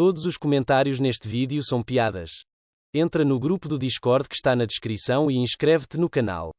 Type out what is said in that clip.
Todos os comentários neste vídeo são piadas. Entra no grupo do Discord que está na descrição e inscreve-te no canal.